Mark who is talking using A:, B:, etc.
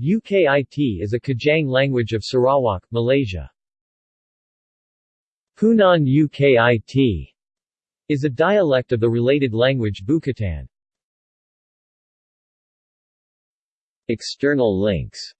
A: UKIT is a Kajang language of Sarawak, Malaysia. Punan UKIT is a dialect of the related language Bukitan. External links